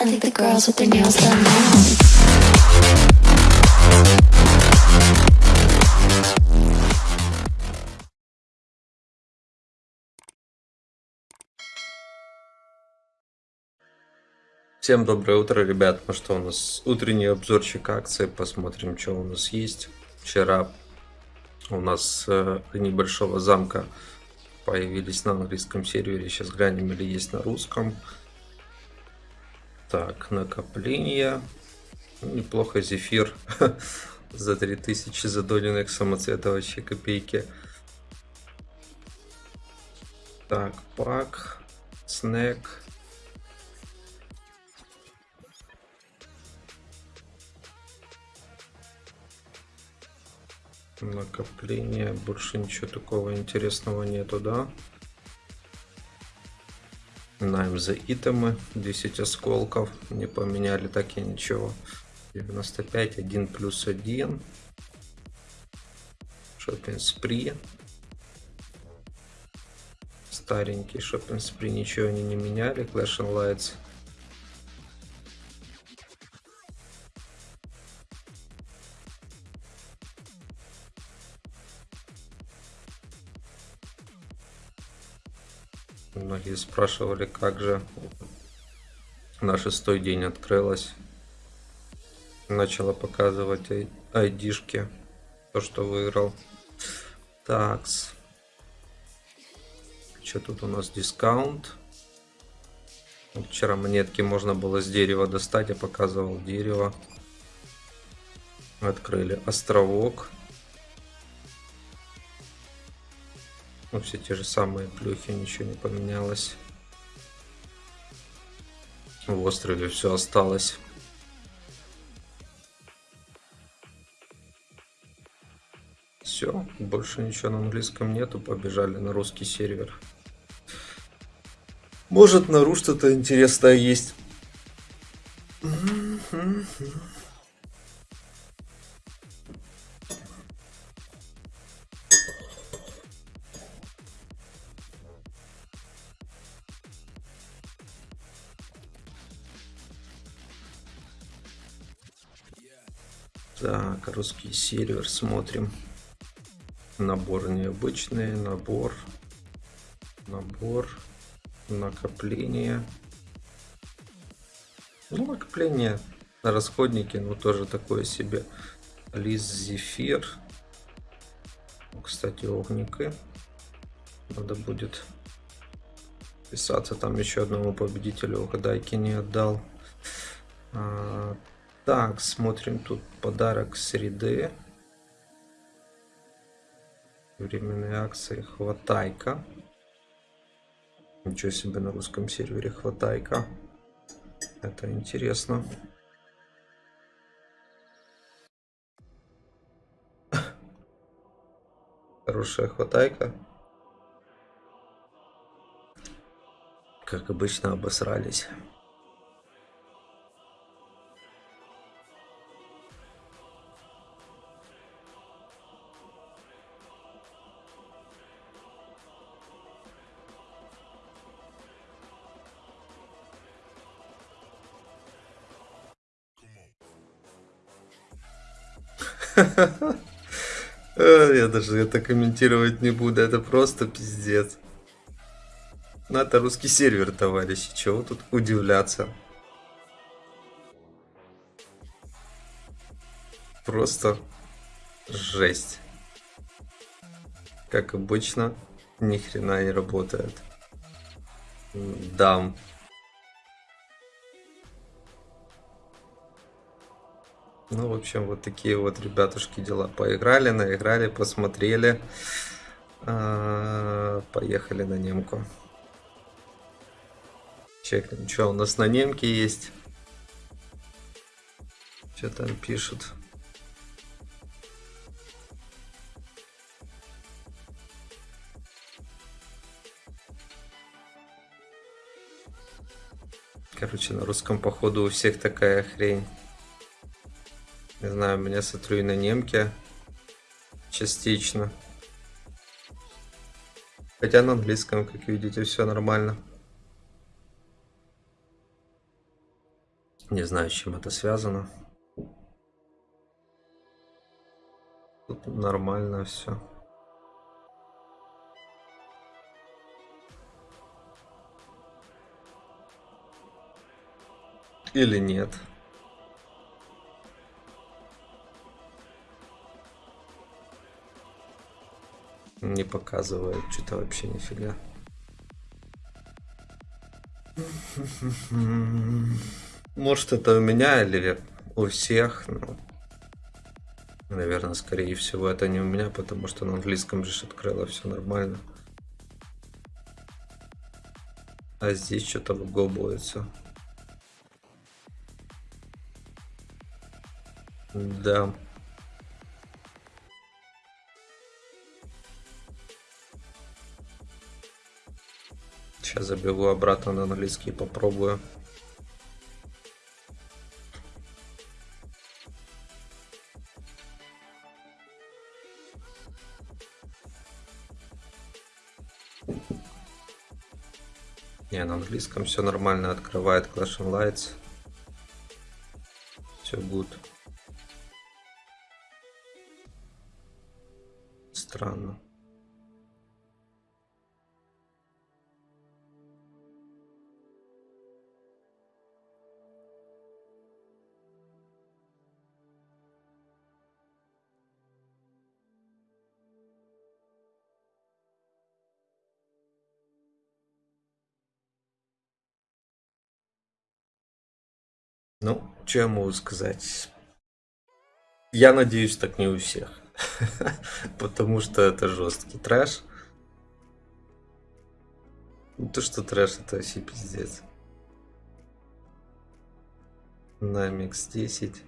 Now. Всем доброе утро, ребят. Ну что, у нас утренний обзорчик акции. Посмотрим, что у нас есть. Вчера у нас э, небольшого замка появились на английском сервере. Сейчас глянем, или есть на русском. Так, накопление. Неплохо зефир за 3000 задоленных самоцвета вообще копейки. Так, пак, снэк. Накопление. Больше ничего такого интересного нету, да? Найм за итемы. 10 осколков. Не поменяли так и ничего. 95, 1 плюс 1. Шоппинг спри. Старенький шоппинг спри. Ничего они не меняли. Clash and Lights. Многие спрашивали, как же на шестой день открылась. Начала показывать ай- айдишки. То, что выиграл. Такс. Что тут у нас? Дискаунт. Вчера монетки можно было с дерева достать. Я показывал дерево. Открыли островок. Ну, все те же самые плюхи, ничего не поменялось. В острове все осталось. Все, больше ничего на английском нету, побежали на русский сервер. Может, на ру что-то интересное есть. Так, русский сервер смотрим. Набор необычный, набор, набор, накопление. Ну, накопление на расходники, ну, тоже такое себе. Лист зефир. Ну, Кстати, огники. Надо будет писаться. Там еще одному победителю угадайки не отдал. Так, смотрим тут подарок среды. Временные акции хватайка. Ничего себе на русском сервере хватайка. Это интересно. Хорошая хватайка. Как обычно обосрались. Я даже это комментировать не буду, это просто пиздец. Ну, это русский сервер, товарищи, чего тут удивляться. Просто жесть. Как обычно, ни хрена не работает. Дам. Ну, в общем, вот такие вот, ребятушки, дела. Поиграли, наиграли, посмотрели. А, Поехали на немку. Чекнем, что у нас на немке есть. Что там пишут. Короче, на русском походу у всех такая хрень. Не знаю, меня смотрю и на немке частично. Хотя на английском, как видите, все нормально. Не знаю, с чем это связано. Тут нормально все. Или нет? Не показывает что-то вообще нифига. Может это у меня или у всех, но... Наверное, скорее всего, это не у меня, потому что на английском же открыло все нормально. А здесь что-то выгобывается. Да. Сейчас забегу обратно на английский попробую. Не, на английском все нормально. Открывает Clash and Lights. Все good. Странно. Ну, что я могу сказать? Я надеюсь, так не у всех. Потому что это жесткий трэш. Ну, то, что трэш, это вообще пиздец. На микс 10.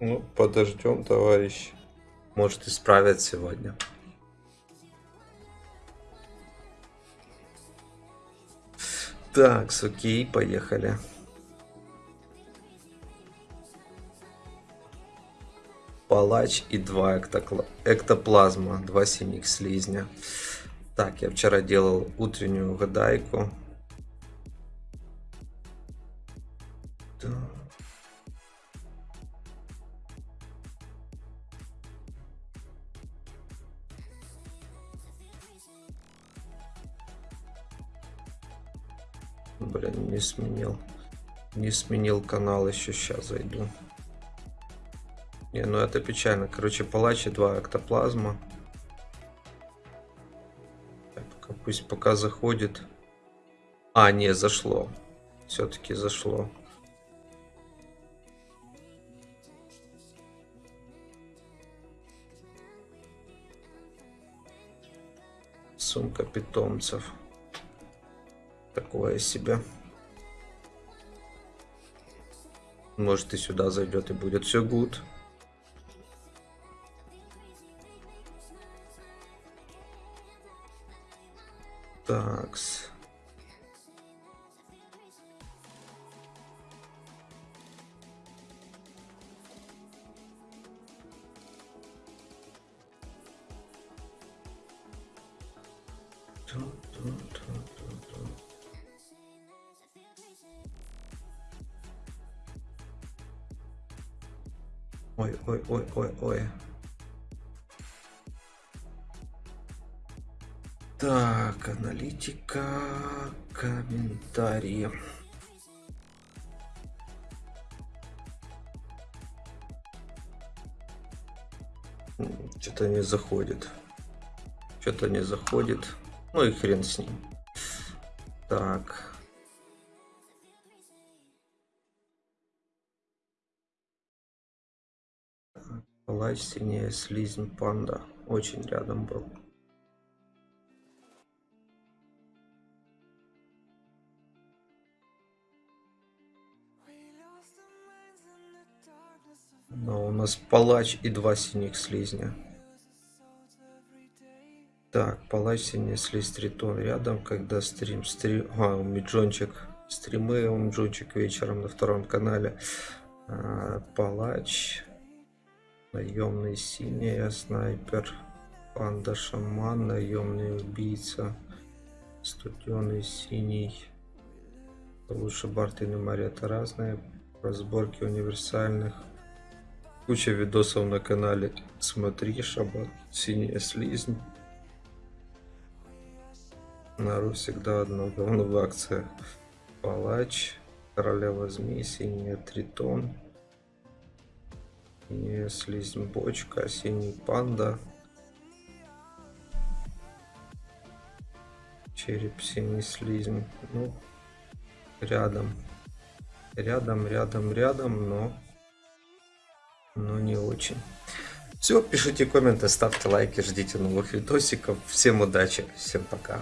Ну, подождем, товарищ. Может, исправят сегодня. Так, окей, поехали. Палач и два эктокла... эктоплазма, два синих слизня. Так, я вчера делал утреннюю гадайку. Блин, не сменил. Не сменил канал, еще сейчас зайду. Не, ну это печально. Короче, палач и два эктоплазма. Так, пусть пока заходит. А, не, зашло. Все-таки зашло. Сумка питомцев такое себе. Может и сюда зайдет и будет все гуд. Такс. Ой, ой, ой, ой, ой. Так, аналитика, комментарии. Что-то не заходит. Что-то не заходит. Ну и хрен с ним. Так. Палач сильнее слизнь панда. Очень рядом был. Но у нас палач и два синих слизня. Так, палач синий слизь тритон рядом, когда стрим, стрим, а, у Миджончик, стримы у Миджончик вечером на втором канале. А, Палач. Наемный синяя, снайпер. Панда шаман, наемный убийца. Студеный синий. Лучше Бартин и Мария это разные. Разборки универсальных. Куча видосов на канале. Смотри, Шабат, синяя слизнь. Нару всегда одно говно в акциях. Палач, королева змей, синяя тритон. Синяя слизнь бочка, синий панда. Череп синий слизнь. Ну, рядом. Рядом, рядом, рядом, но... Но не очень. Все, пишите комменты, ставьте лайки, ждите новых видосиков. Всем удачи, всем пока.